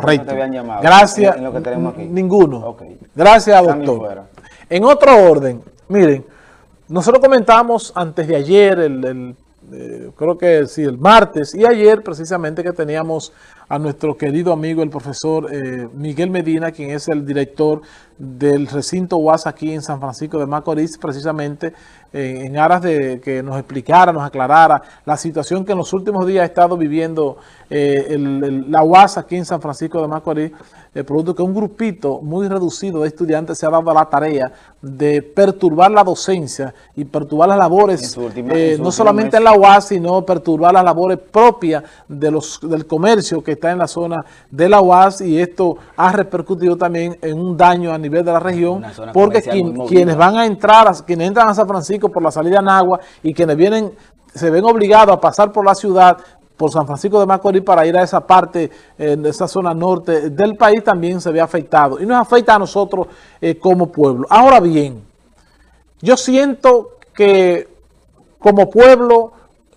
Correcto. te habían llamado Gracias. en- en lo que tenemos aquí? Ninguno. Gracias, doctor. En otro orden, miren, nosotros comentamos antes de ayer, el, el, eh, creo que sí, el martes, y ayer precisamente que teníamos a nuestro querido amigo, el profesor eh, Miguel Medina, quien es el director del recinto UAS aquí en San Francisco de Macorís, precisamente eh, en aras de que nos explicara, nos aclarara la situación que en los últimos días ha estado viviendo eh, el- el- la UAS aquí en San Francisco de Macorís, el producto que un grupito muy reducido de estudiantes se ha dado a la tarea de perturbar la docencia y perturbar las labores, última- no solamente en la UAS, sino perturbar las labores propias de los, del comercio que está en la zona de la UAS y esto ha repercutido también en un daño a nivel de la región porque quien- quienes van a entrar, a- quienes entran a San Francisco por la salida en agua y quienes vienen, se ven obligados a pasar por la ciudad por San Francisco de Macorís para ir a esa parte, eh, de esa zona norte del país también se ve afectado y nos afecta a nosotros eh, como pueblo. Ahora bien, yo siento que como pueblo,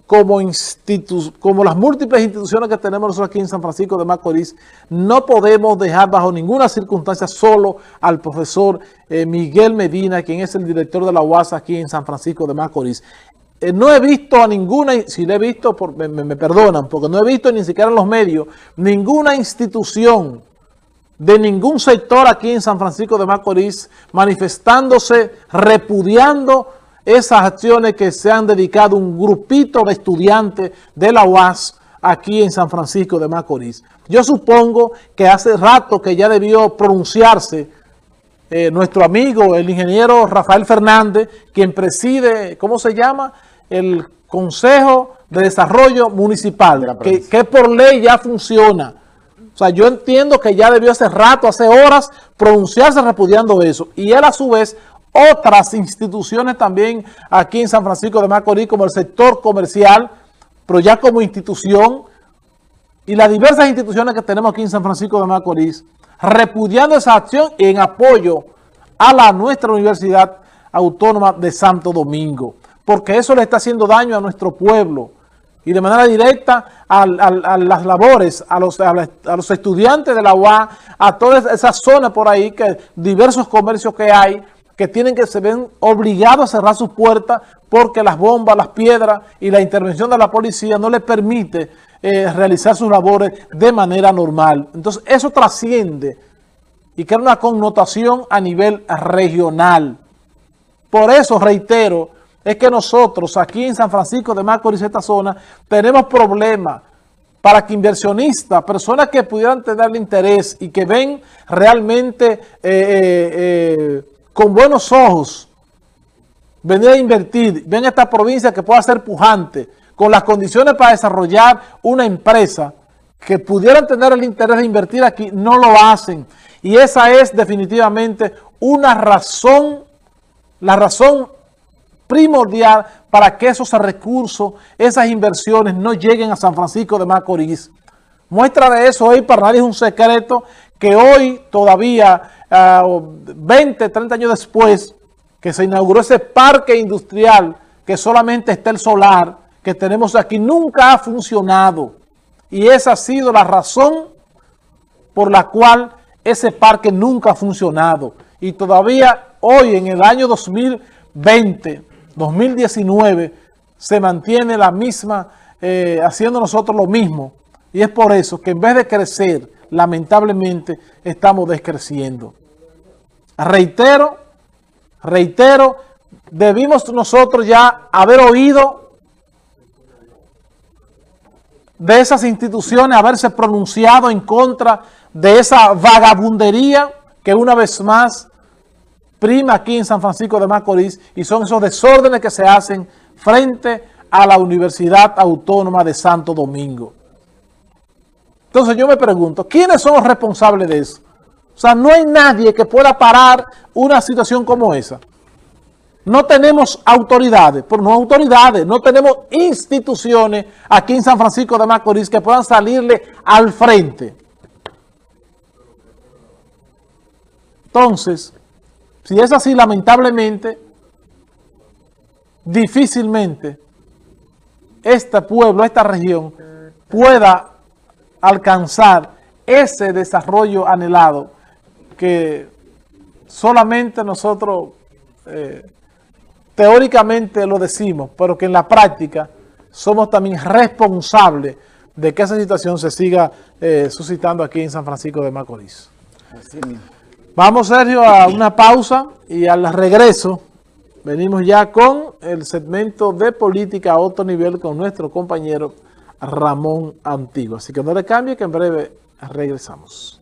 como, institu como las múltiples instituciones que tenemos nosotros aquí en San Francisco de Macorís, no podemos dejar bajo ninguna circunstancia solo al profesor eh, Miguel Medina, quien es el director de la UAS aquí en San Francisco de Macorís. Eh, no he visto a ninguna, si le he visto, me- me perdonan, porque no he visto ni siquiera en los medios, ninguna institución de ningún sector aquí en San Francisco de Macorís manifestándose, repudiando esas acciones que se han dedicado un grupito de estudiantes de la UAS aquí en San Francisco de Macorís. Yo supongo que hace rato que ya debió pronunciarse eh, nuestro amigo, el ingeniero Rafael Fernández, quien preside, ¿cómo se llama? El Consejo de Desarrollo Municipal, que, que por ley ya funciona. O sea, yo entiendo que ya debió hace rato, hace horas, pronunciarse repudiando eso. Y él a su vez, otras instituciones también aquí en San Francisco de Macorís, como el sector comercial, pero ya como institución, y las diversas instituciones que tenemos aquí en San Francisco de Macorís, repudiando esa acción en apoyo a la nuestra Universidad Autónoma de Santo Domingo, porque eso le está haciendo daño a nuestro pueblo y de manera directa a, las labores, a los, a, los estudiantes de la UA, a toda esa zona por ahí, que diversos comercios que hay, que tienen que se ven obligados a cerrar sus puertas porque las bombas, las piedras y la intervención de la policía no les permite eh, realizar sus labores de manera normal. Entonces eso trasciende y crea una connotación a nivel regional. Por eso, reitero, es que nosotros aquí en San Francisco de Macorís, esta zona, tenemos problemas para que inversionistas, personas que pudieran tener interés y que ven realmente eh, eh, con buenos ojos venir a invertir, ven esta provincia que pueda ser pujante, con las condiciones para desarrollar una empresa que pudieran tener el interés de invertir aquí, no lo hacen. Y esa es definitivamente una razón, la razón primordial para que esos recursos, esas inversiones no lleguen a San Francisco de Macorís. Muestra de eso hoy para nadie es un secreto que hoy todavía, ah, 20, 30 años después, que se inauguró ese parque industrial que solamente está el solar que tenemos aquí, nunca ha funcionado. Y esa ha sido la razón por la cual ese parque nunca ha funcionado. Y todavía hoy, en el año 2020, 2019, se mantiene la misma, eh, haciendo nosotros lo mismo. Y es por eso que en vez de crecer, lamentablemente, estamos descreciendo. Reitero, reitero, debimos nosotros ya haber oído de esas instituciones, haberse pronunciado en contra de esa vagabundería que una vez más prima aquí en San Francisco de Macorís y son esos desórdenes que se hacen frente a la Universidad Autónoma de Santo Domingo. Entonces yo me pregunto, ¿quiénes son los responsables de eso? O sea, no hay nadie que pueda parar una situación como esa. No tenemos autoridades, pero no autoridades, no tenemos instituciones aquí en San Francisco de Macorís que puedan salirle al frente. Entonces, si es así, lamentablemente, difícilmente este pueblo, esta región, pueda alcanzar ese desarrollo anhelado que solamente nosotros eh, teóricamente lo decimos, pero que en la práctica somos también responsables de que esa situación se siga eh, suscitando aquí en San Francisco de Macorís. Vamos, Sergio, a una pausa y al regreso venimos ya con el segmento de política a otro nivel con nuestro compañero Ramón Antiguo. Así que no le cambie que en breve regresamos.